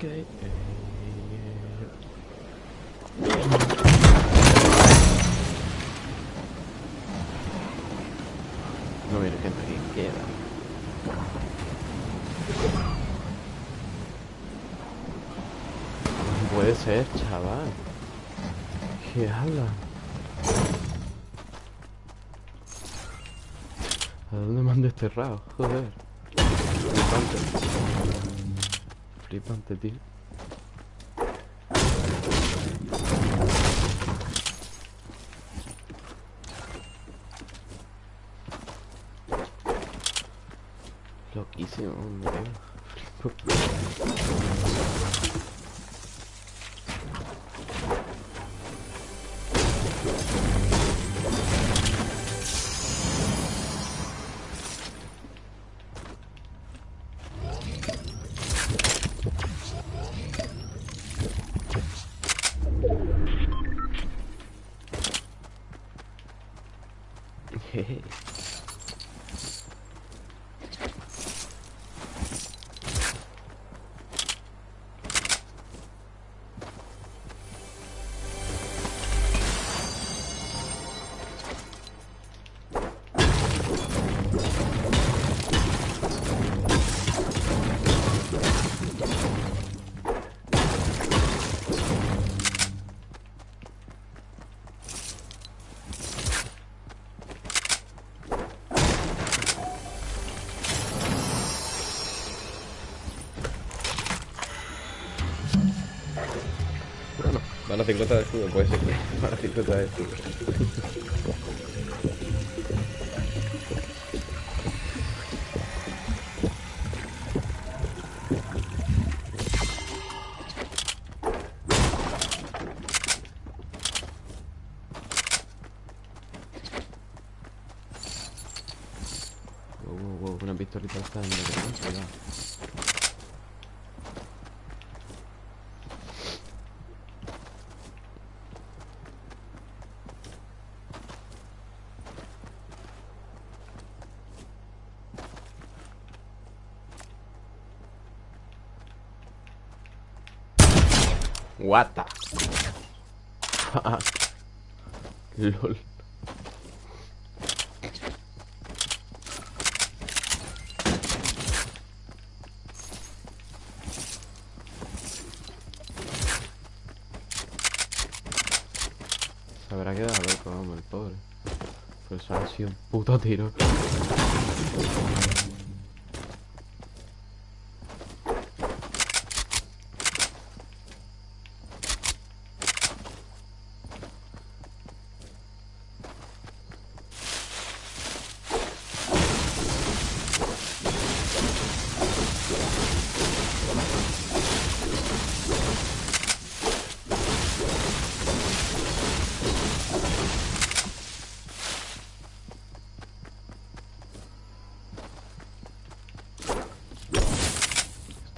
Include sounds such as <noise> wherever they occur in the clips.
No viene gente aquí, queda. No puede ser, chaval. ¿Qué habla? ¿A dónde me han desterrado? Joder. Flipante, tío. Loquísimo, hombre. Ciclota de escudo, puede ser. Van a ciclota de escudo. What the? LOL. Se habrá quedado loco, vamos, el pobre. Pues ha sido un puto tiro.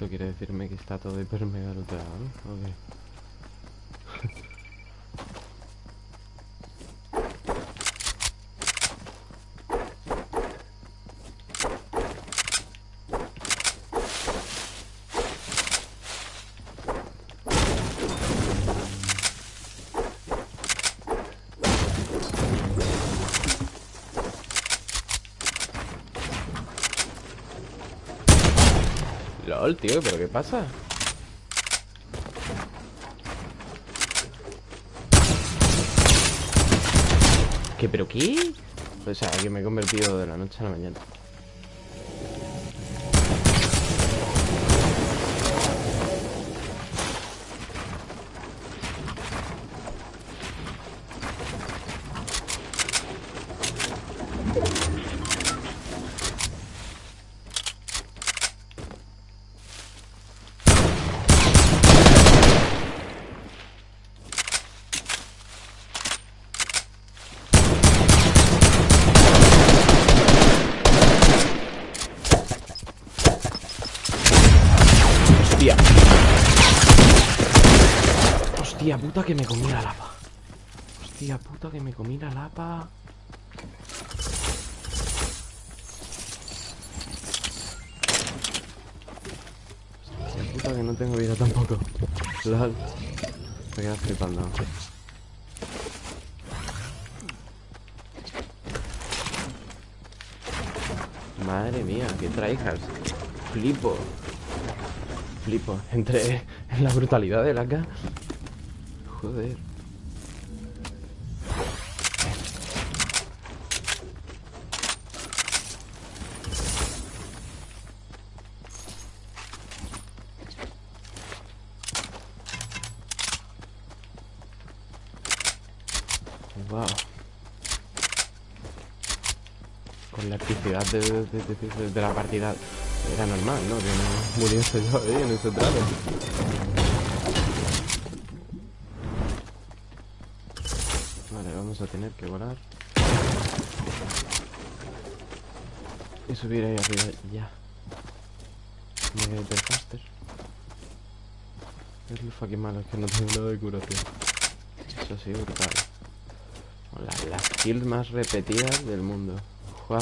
Esto quiere decirme que está todo hiper mega ¿no? Ok. Tío, ¿pero qué pasa? ¿Qué, pero qué? O sea, que me he convertido de la noche a la mañana. Puta que me comí la lapa. Hostia puta que me comí la lapa. Hostia puta que no tengo vida tampoco. LOL. Me quedas flipando. Madre mía, qué traijas. Flipo. Flipo. Entre en la brutalidad de la acá. Joder. Wow. Con la de- de- de la partida era normal, ¿no? Que no muriese yo ahí en ese tramo. A tener que volar. Y subir ahí arriba ya. Mega hiperfaster. Es lo fucking malo, es que no tengo nada de curación. Eso sí, brutal. La- las kills más repetidas del mundo. Wow.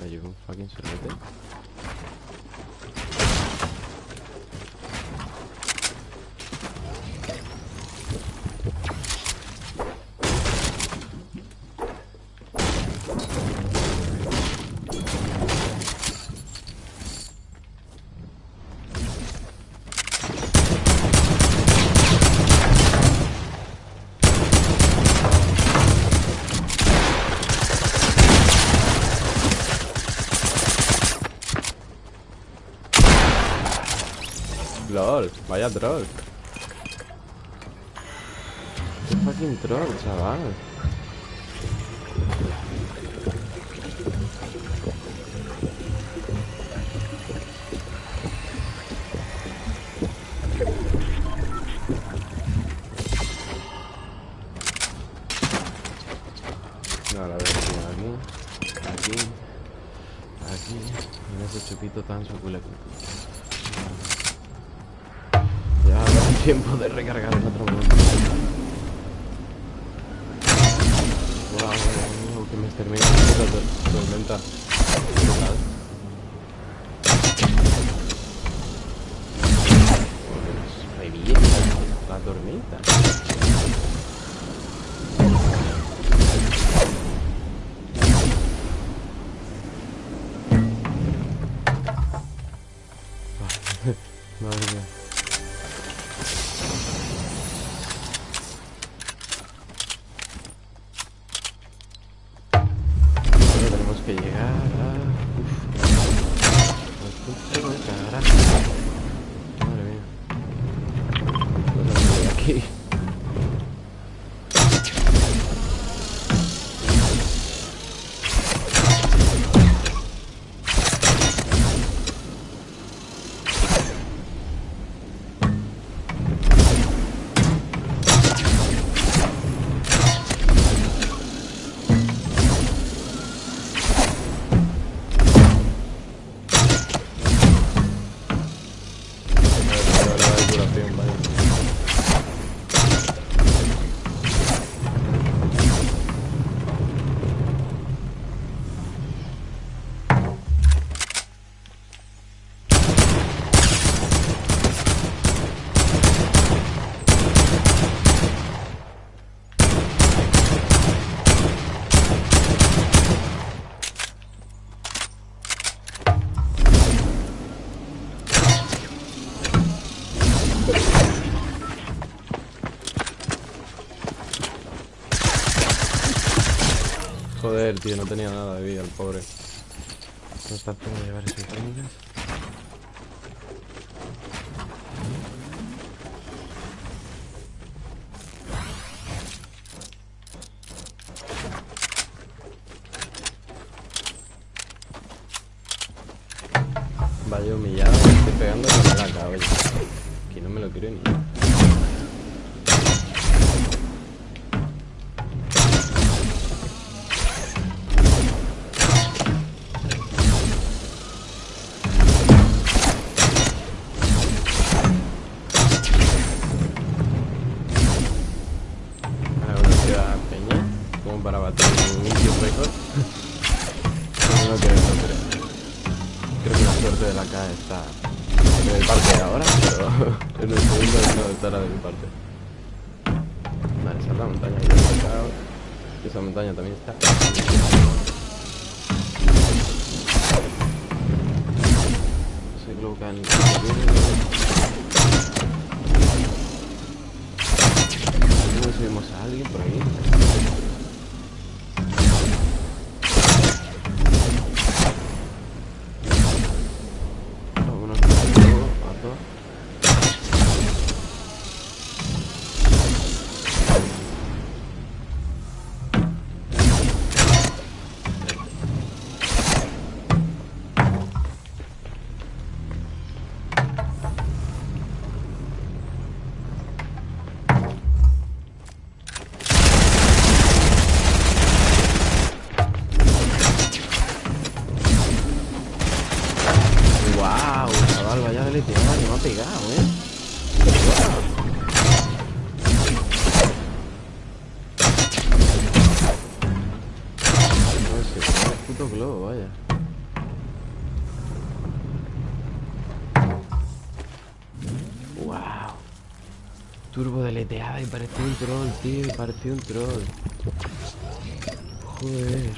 Le llevo un fucking sorbete. LOL, troll. Qué fucking troll, chaval. Extermina la tormenta. Que llegar a... Uf. De carajo. Madre mía. Aquí. Tío, no tenía nada de vida el pobre. No está llevar esas técnicas. Vaya humillado, estoy pegando con la oye. Que no me lo quiero ni. En el parque ahora, pero <laughs> en el segundo no estará de mi parte. Vale, esa es la montaña ahí acá. Esa montaña también está. Que han... No vemos a alguien por ahí. Turbo deleteada y parecía un troll, tío, parecía un troll. Joder.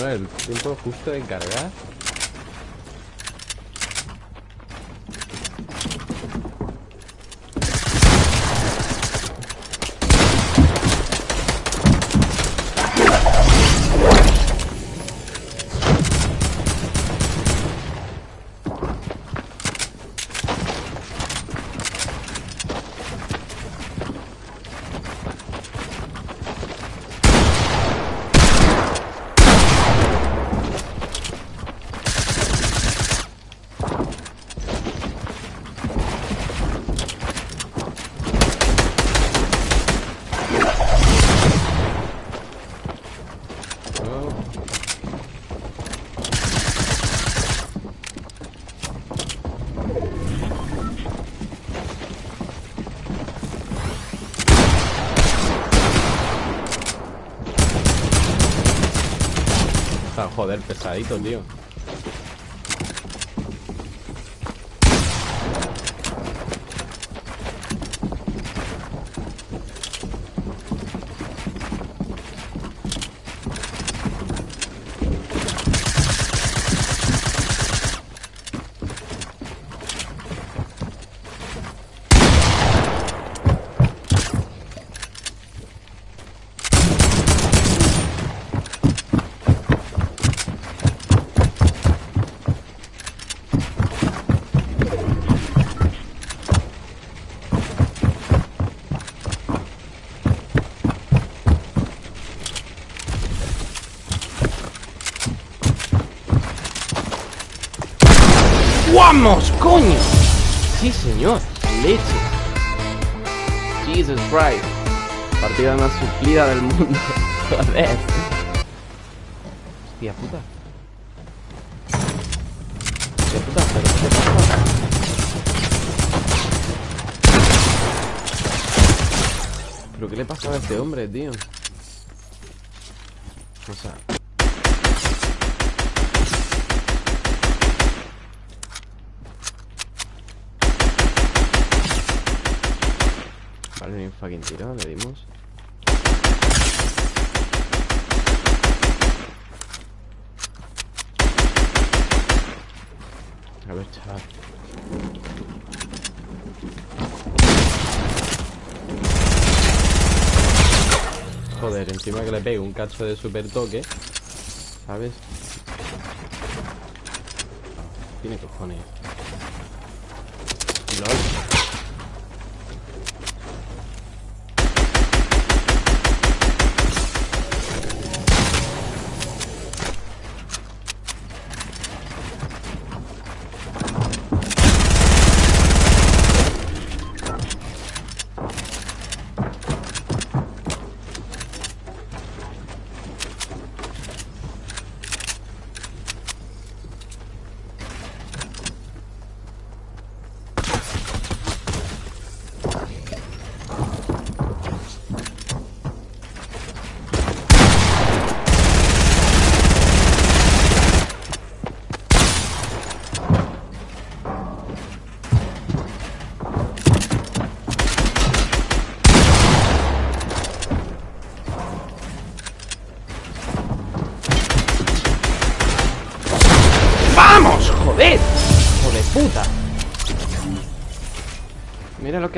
Bueno, el tiempo justo de cargar. Joder, pesadito, tío. ¡Vamos, coño! Sí, señor. Leche. Jesus Christ. Partida más suplida del mundo. <laughs> Joder. Hostia puta. Hostia puta, pero ¿qué pasa? ¿Pero qué le pasaba a este hombre, tío? O sea... Ni un fucking tiro, le dimos. A ver, chaval. Joder, encima que le pego un cacho de super toque ¿Sabes? Tiene cojones.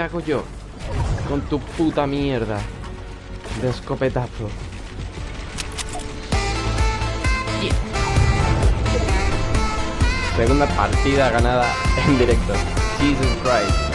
Hago yo Con tu puta mierda De escopetazo Yeah. Segunda partida ganada en directo. Jesus Christ